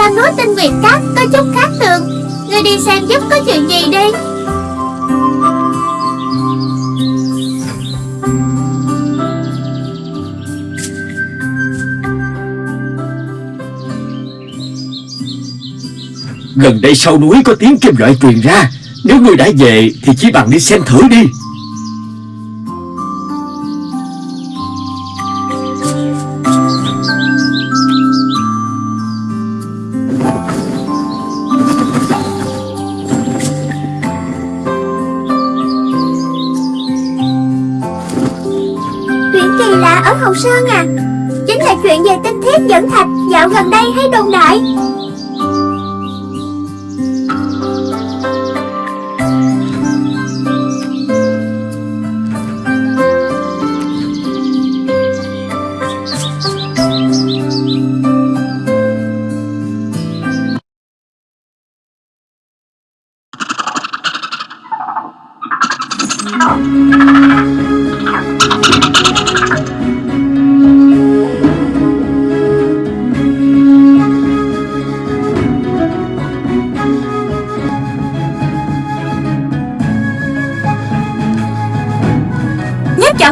Sao núi tinh nguyệt cát có chút khác thường? Ngươi đi xem giúp có chuyện gì đi. Gần đây sau núi có tiếng kim loại truyền ra. Nếu ngươi đã về thì chỉ bằng đi xem thử đi.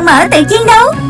Mở tự chiến đấu.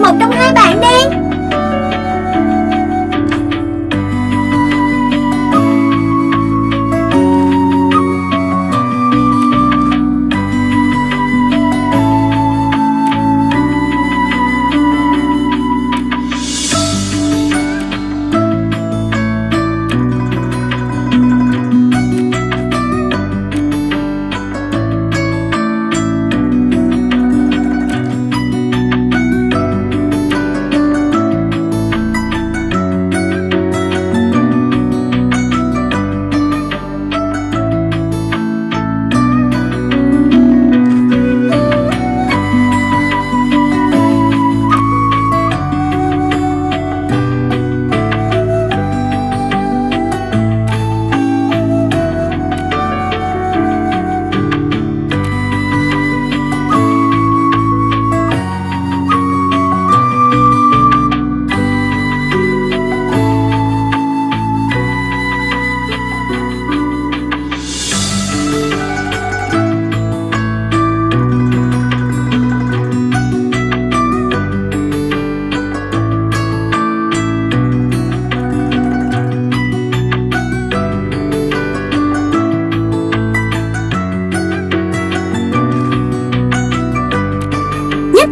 Một trong hai bạn đi.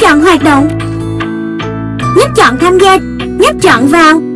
Chọn hoạt động. Nhấp chọn tham gia Nhấp chọn vào.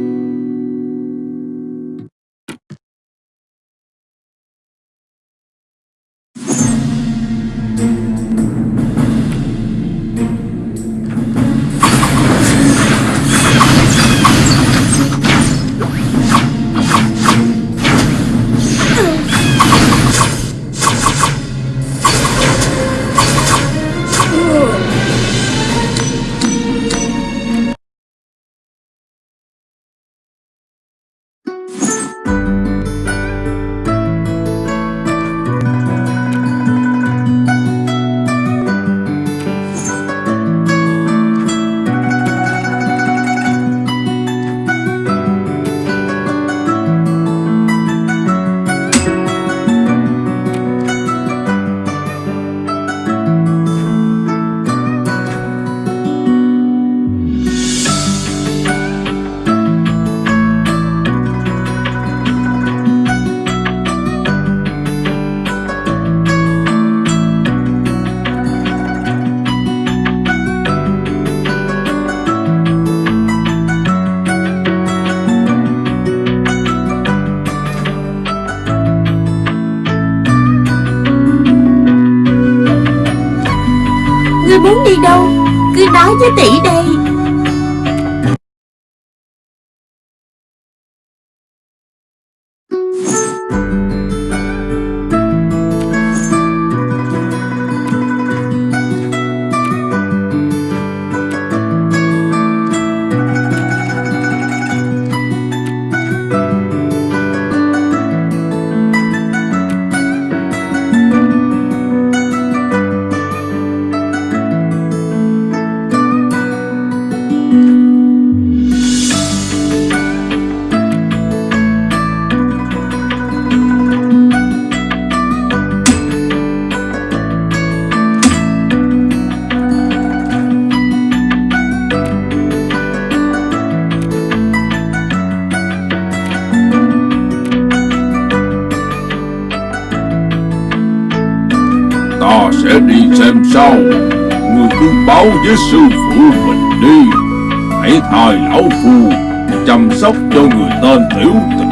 Ngươi muốn đi đâu? Cứ nói với tỷ đây. Với sư phụ mình đi. Hãy thay lão phu Chăm sóc cho người tên tiểu tịch.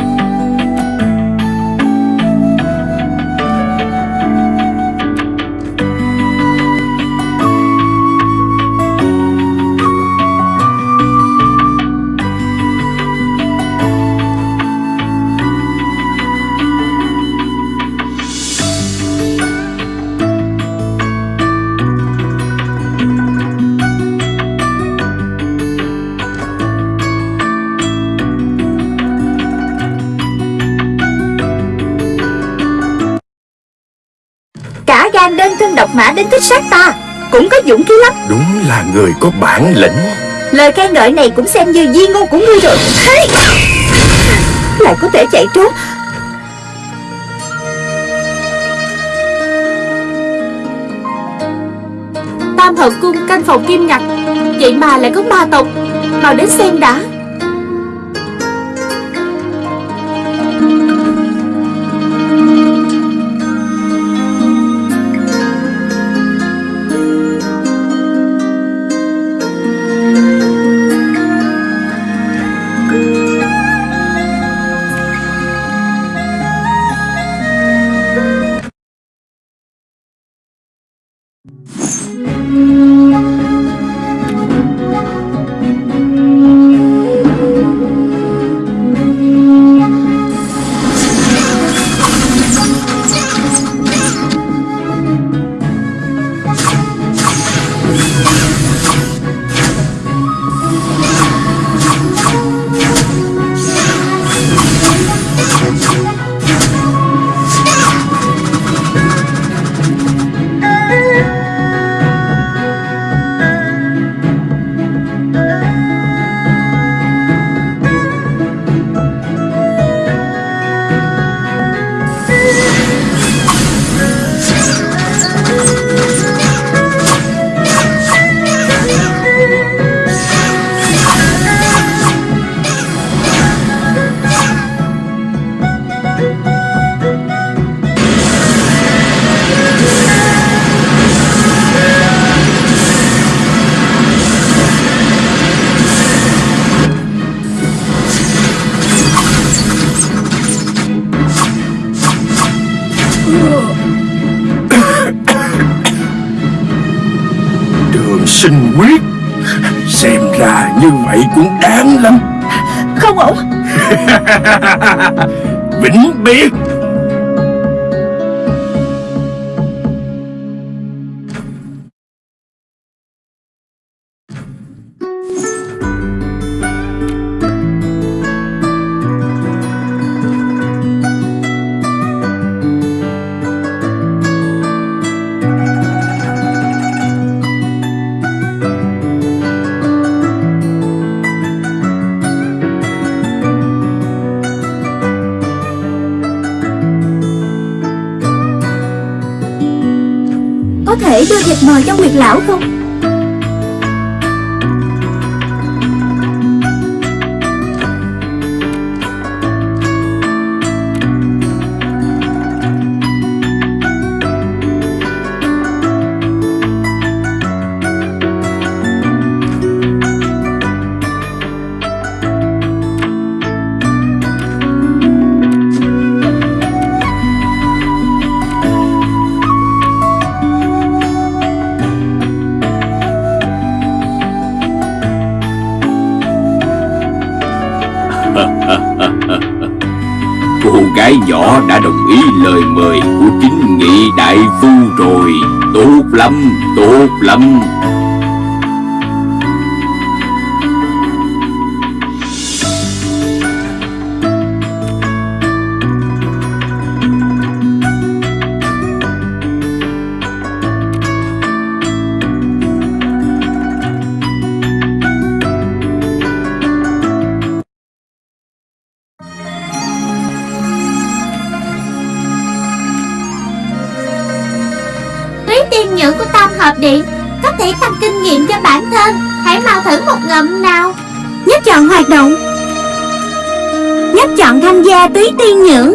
Độc mã đến thích sát ta Cũng có dũng khí lắm. Đúng là người có bản lĩnh. Lời khen ngợi này cũng xem như di ngôn của ngươi rồi. Hey! Lại có thể chạy trốn. Tam hợp cung canh phòng kim ngặt Vậy mà lại có ma tộc. Mau đến xem đã ổn Vĩnh biệt. Có thể đưa thịt mời cho Nguyệt Lão không? Đã đồng ý lời mời của chính nghị đại phu rồi. Tốt lắm, tốt lắm. Thử nào Nhấp chọn hoạt động Nhấp chọn tham gia túy tiên nhưỡng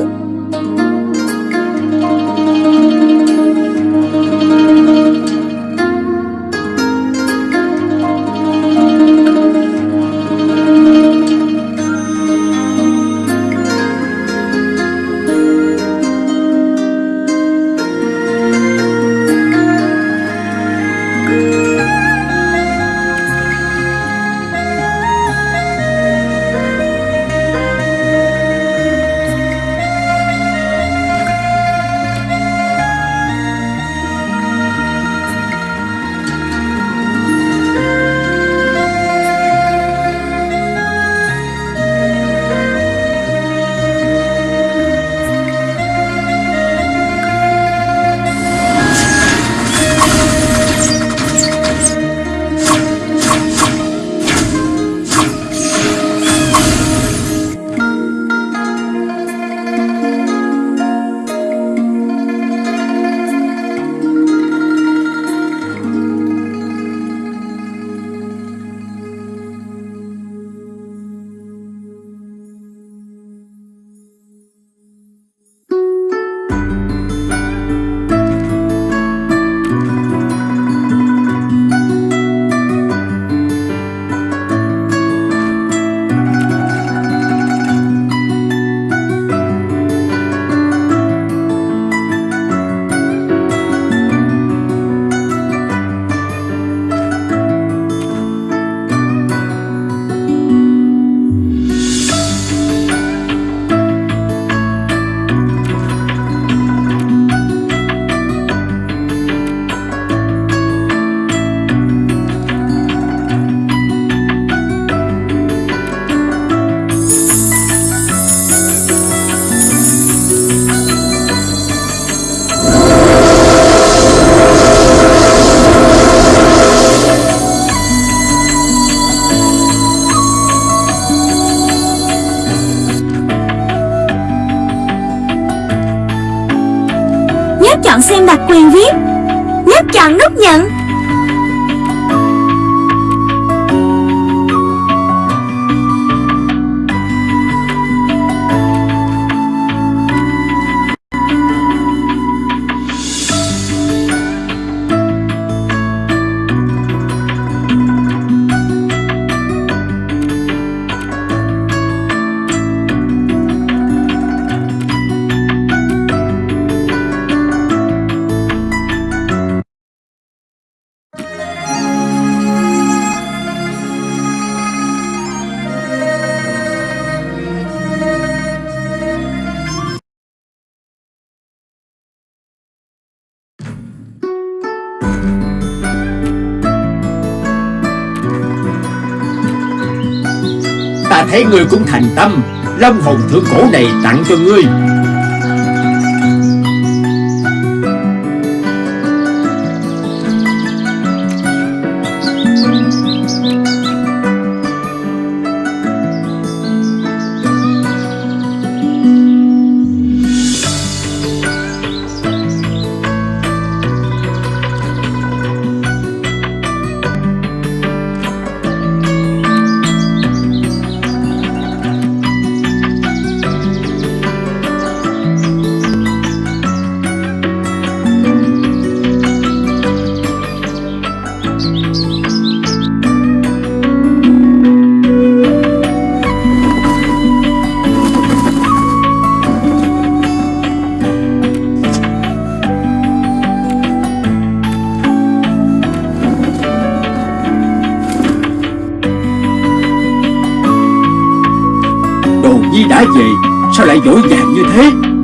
thấy ngươi cũng thành tâm Long hồn thượng cổ này tặng cho ngươi.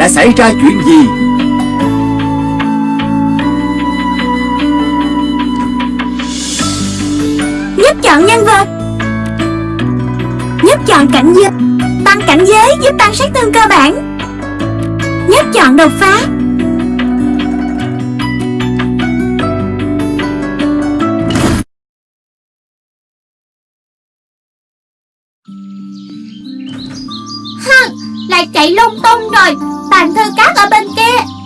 Đã xảy ra chuyện gì? Nhấp chọn nhân vật. Nhấp chọn cảnh giới, Tăng cảnh giới, giúp tăng sát thương cơ bản. Nhấp chọn đột phá. Lại chạy lung tung rồi. Tàn thư cát ở bên kia.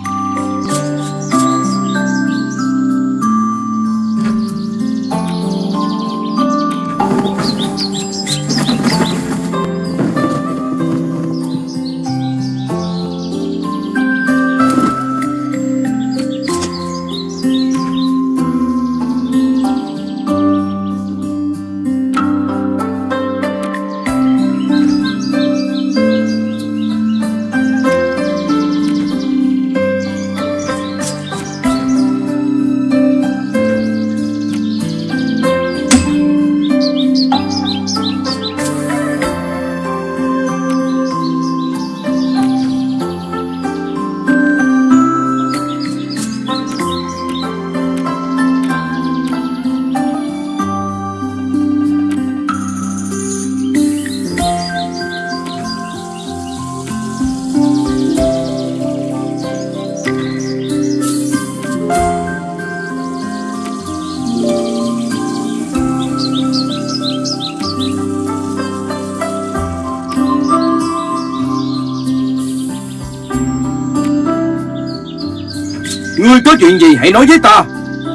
Ngươi có chuyện gì hãy nói với ta.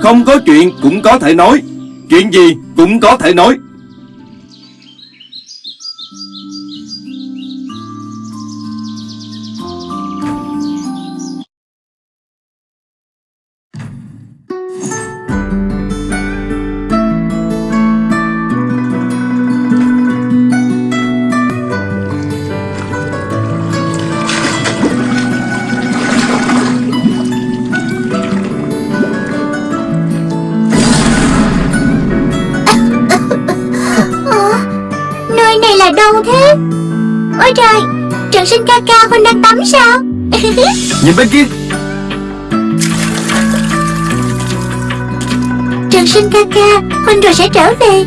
Không có chuyện cũng có thể nói. Chuyện gì cũng có thể nói. Nhìn bên kia. Trần sinh ca ca Huynh rồi sẽ trở về.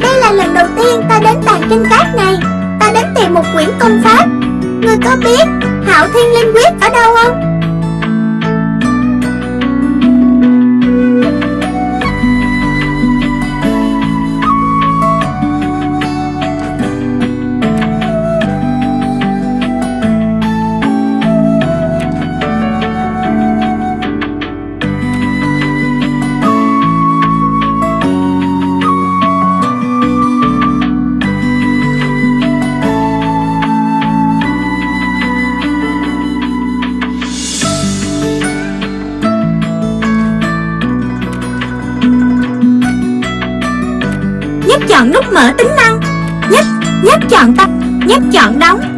Đây là lần đầu tiên ta đến tàn kinh cát này. Ta đến tìm một quyển công pháp. Ngươi có biết Hạo Thiên Linh Quyết ở đâu không? Chọn nút mở tính năng. Nhấp, nhấp chọn tắt Nhấp chọn đóng.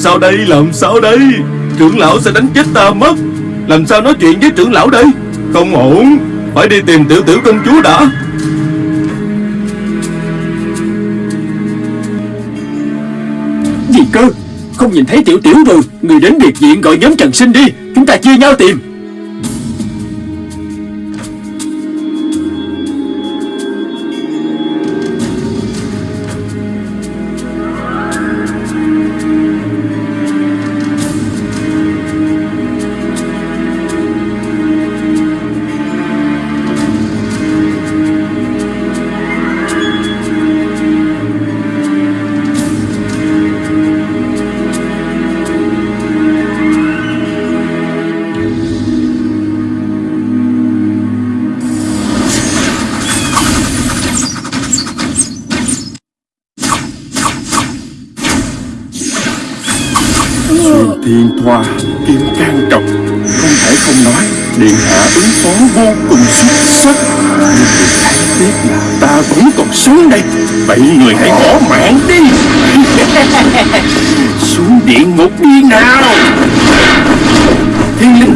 Sao đây, làm sao đây? Trưởng lão sẽ đánh chết ta mất. Làm sao nói chuyện với trưởng lão đây? Không ổn, Phải đi tìm tiểu tiểu công chúa đã. Gì cơ? Không nhìn thấy tiểu tiểu rồi. Người đến biệt viện gọi nhóm Trần Sinh đi. Chúng ta chia nhau tìm.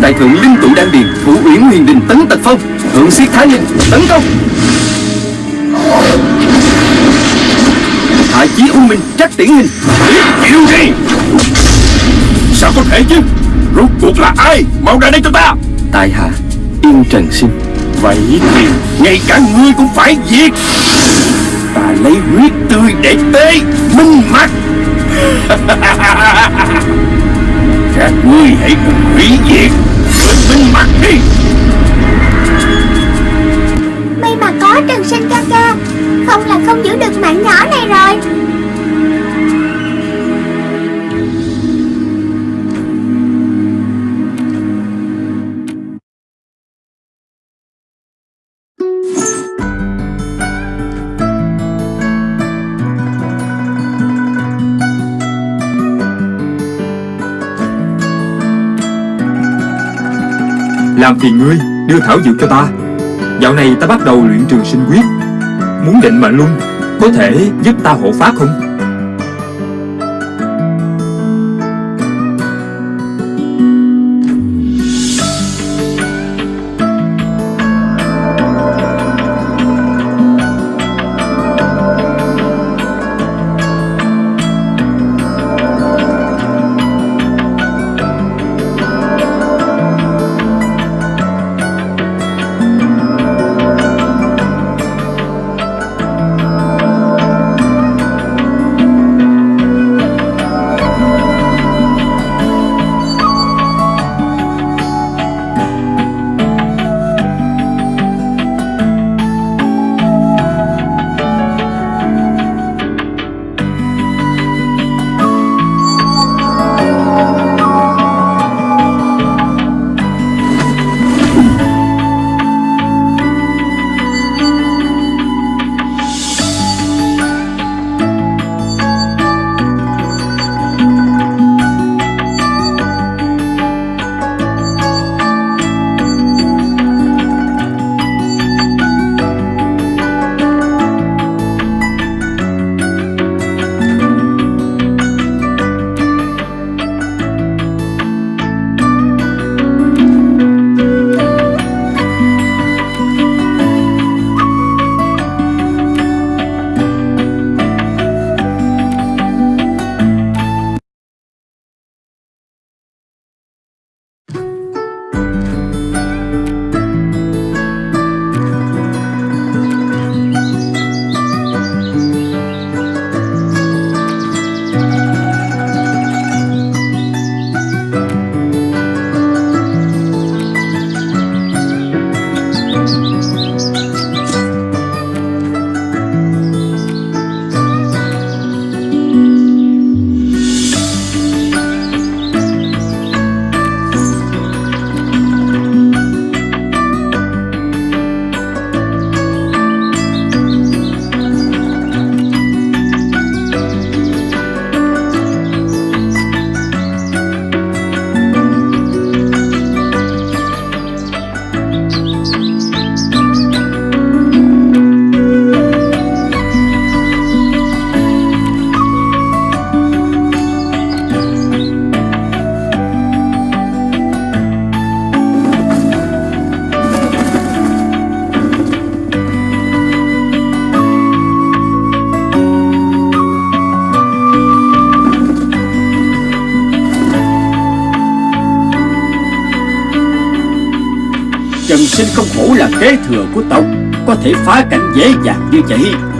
Đại thượng linh tụ đan điền Thủ uyển huyền đình tấn tật phong Thượng siết thái linh tấn công. Hạ chí u minh trắc tiễn hình. Chịu đi. Sao có thể chứ? Rốt cuộc là ai Mau ra đây cho ta? Tại hạ Yên Trần Sinh Vậy thì ngay cả ngươi cũng phải diệt. Ta lấy huyết tươi để tế Minh mặt Các ngươi hãy cùng hủy diệt với mặt đi May mà có Trần Sinh ca ca Không là không giữ được mạng nhỏ này rồi. Làm phiền ngươi đưa thảo dược cho ta. Dạo này ta bắt đầu luyện trường sinh quyết. Muốn định mệnh luôn, Có thể giúp ta hộ pháp không? Sinh không hổ là kế thừa của tộc, Có thể phá cảnh dễ dàng như vậy.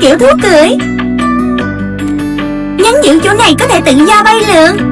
Kiểu thú cưỡi Nhấn giữ chỗ này có thể tự do bay lượn.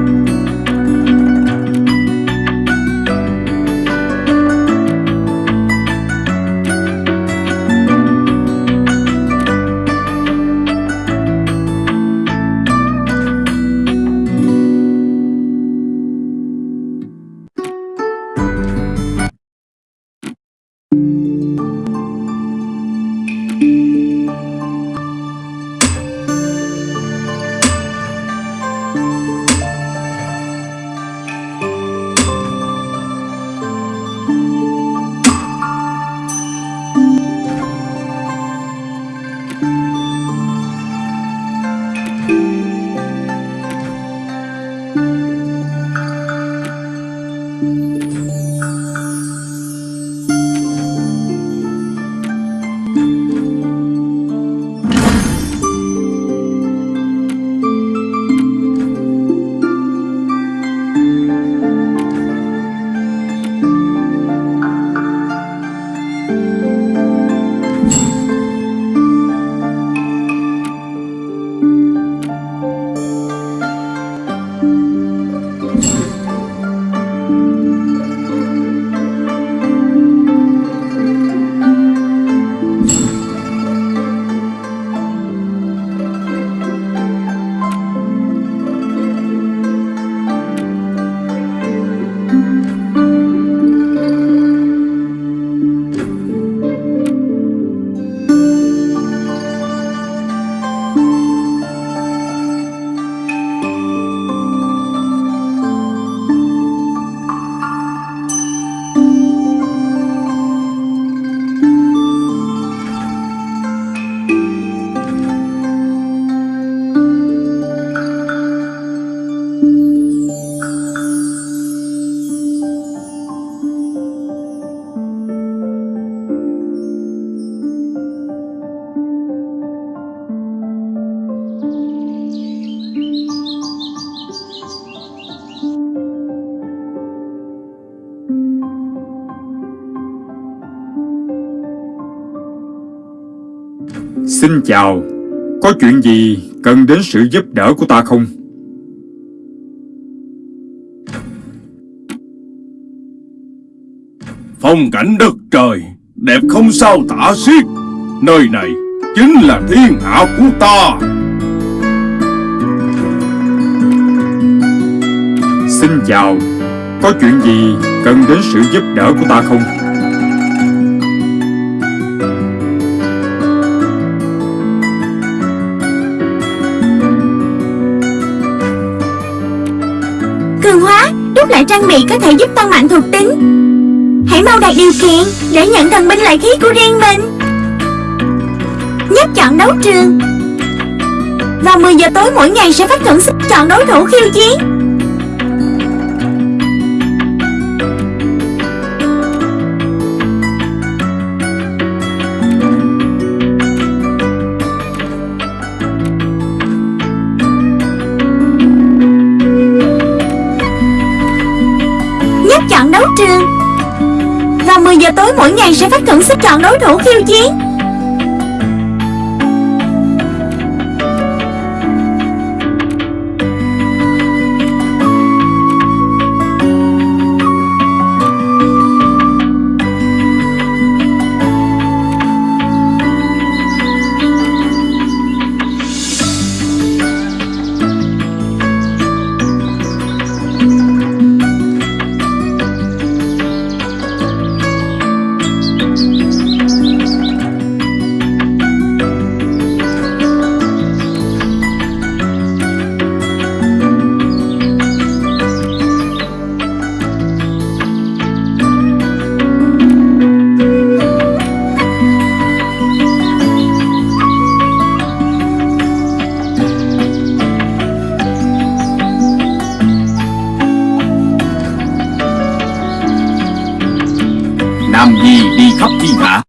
Chào Có chuyện gì cần đến sự giúp đỡ của ta không? Phong cảnh đất trời Đẹp không sao tả xiết Nơi này chính là thiên hạ của ta Xin chào Có chuyện gì cần đến sự giúp đỡ của ta không? Cường hóa Đúc lại trang bị có thể giúp tăng mạnh thuộc tính. Hãy mau đạt điều kiện Để nhận thần binh lợi khí của riêng mình. Nhấp chọn đấu trường. Vào 10 giờ tối mỗi ngày sẽ phát thưởng chọn đối thủ khiêu chiến. Giờ tối mỗi ngày sẽ phát thưởng xếp chọn đối thủ khiêu chiến. 场必拿。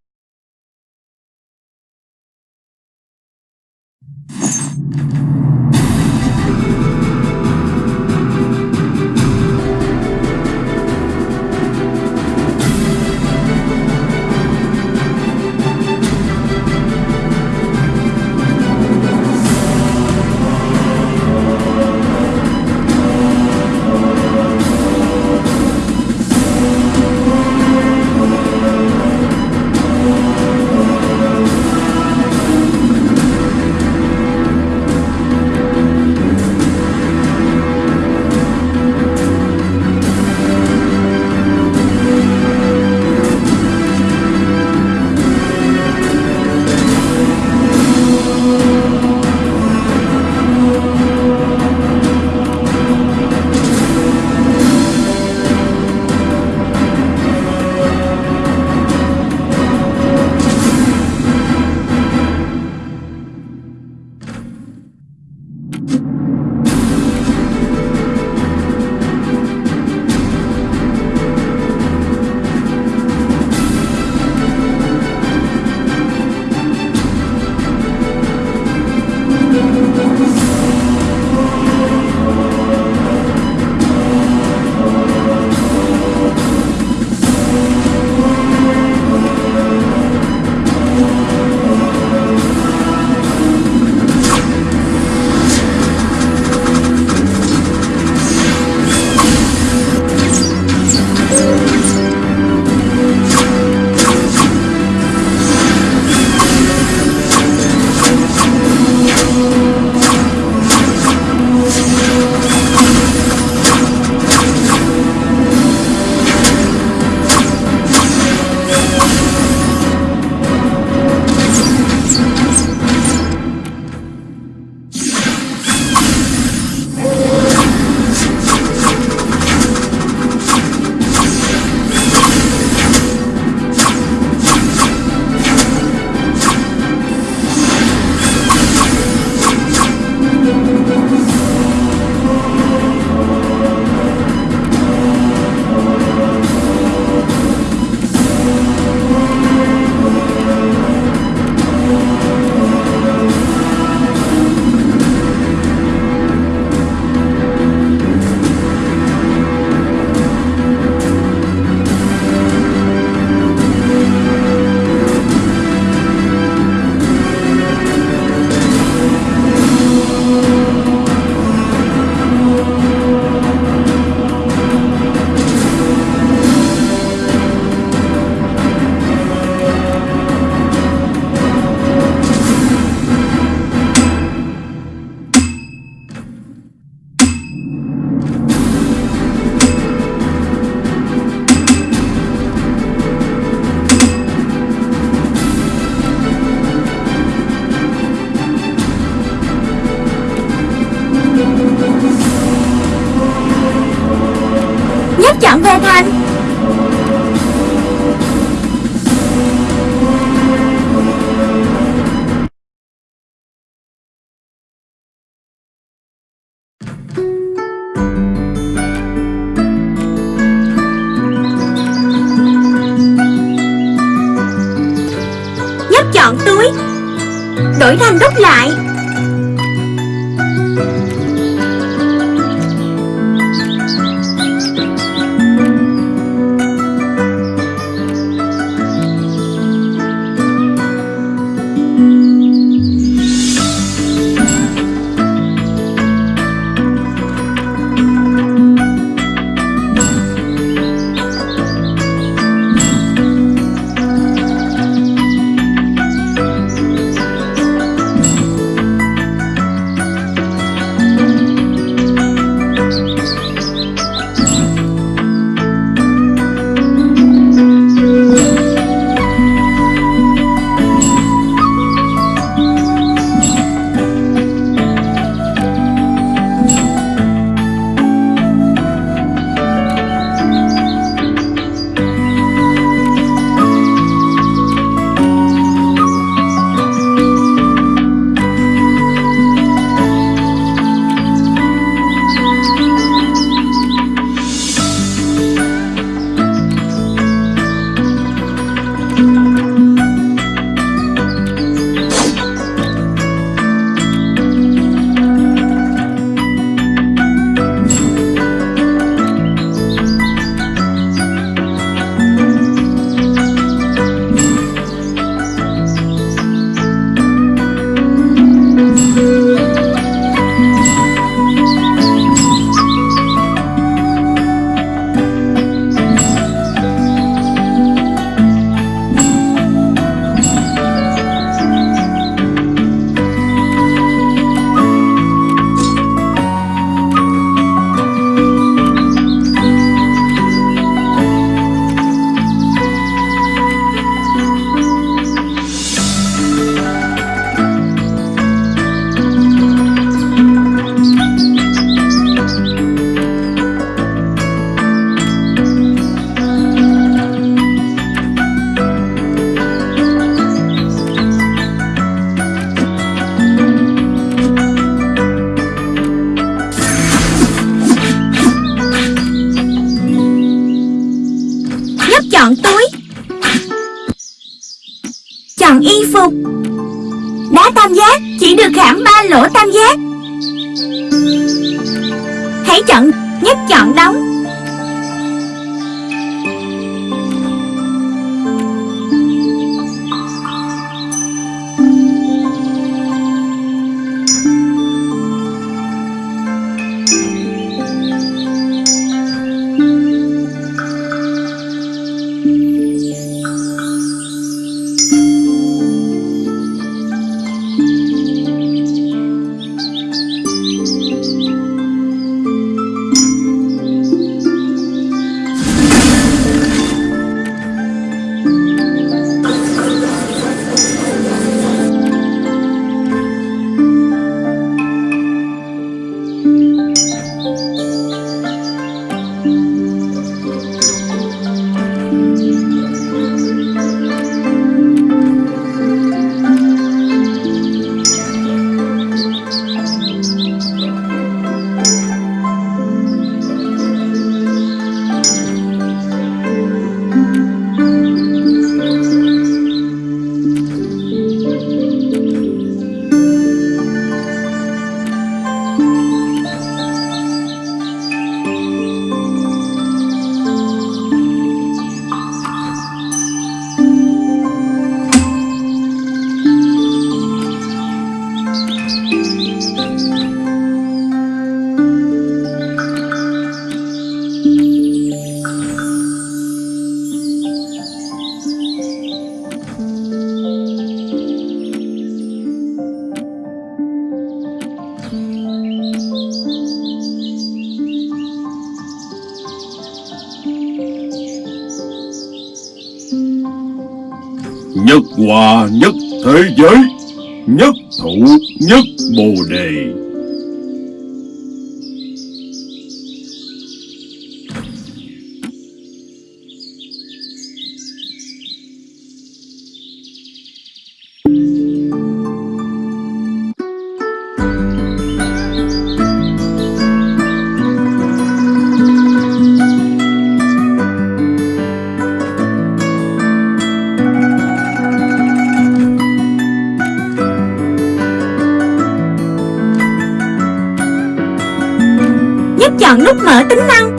Nhấp chọn nút mở tính năng.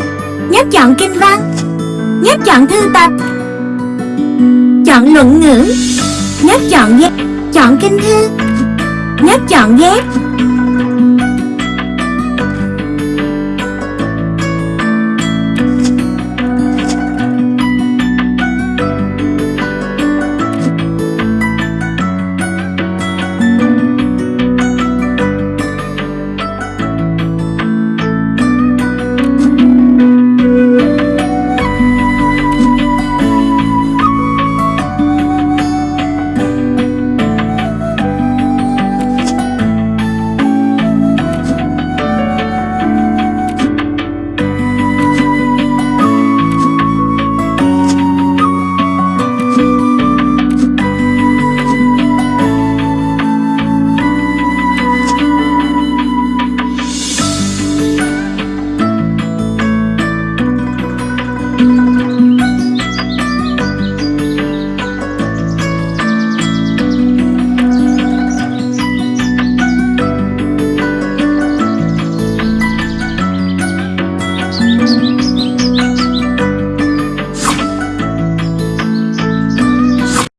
Nhấp chọn kinh văn Nhấp chọn thư tập. Chọn luận ngữ. Nhấp chọn ghép. Chọn kinh thư. Nhấp chọn ghép.